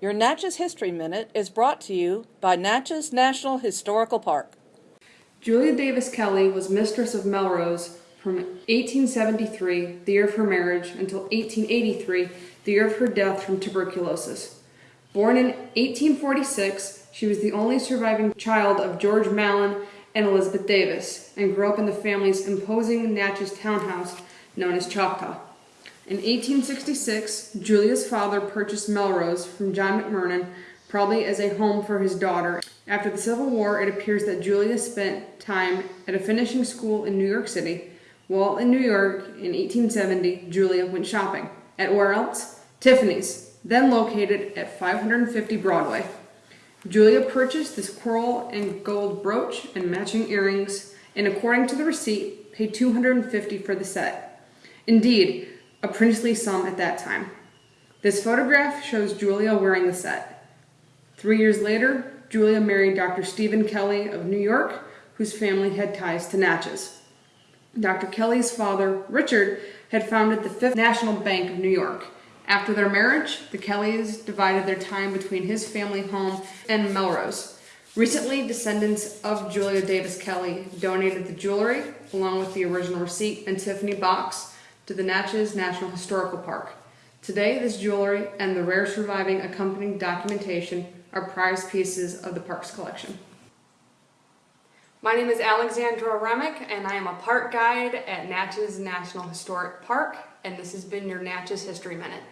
Your Natchez History Minute is brought to you by Natchez National Historical Park. Julia Davis Kelly was mistress of Melrose from 1873, the year of her marriage, until 1883, the year of her death from tuberculosis. Born in 1846, she was the only surviving child of George Malin and Elizabeth Davis, and grew up in the family's imposing Natchez townhouse known as Choctaw. In 1866, Julia's father purchased Melrose from John McMurran, probably as a home for his daughter. After the Civil War, it appears that Julia spent time at a finishing school in New York City. While in New York in 1870, Julia went shopping. At where else? Tiffany's, then located at 550 Broadway. Julia purchased this coral and gold brooch and matching earrings, and according to the receipt, paid 250 for the set. Indeed, a princely sum at that time. This photograph shows Julia wearing the set. Three years later, Julia married Dr. Stephen Kelly of New York, whose family had ties to Natchez. Dr. Kelly's father, Richard, had founded the Fifth National Bank of New York. After their marriage, the Kellys divided their time between his family home and Melrose. Recently, descendants of Julia Davis Kelly donated the jewelry, along with the original receipt and Tiffany box, to the Natchez National Historical Park. Today, this jewelry and the rare surviving accompanying documentation are prized pieces of the park's collection. My name is Alexandra Remick, and I am a park guide at Natchez National Historic Park, and this has been your Natchez History Minute.